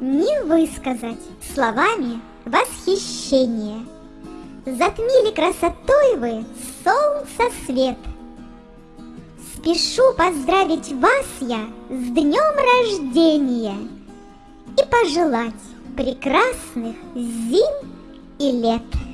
не высказать словами восхищения. Затмили красотой вы солнце свет. Спешу поздравить вас я с днем рождения и пожелать прекрасных зим и лет.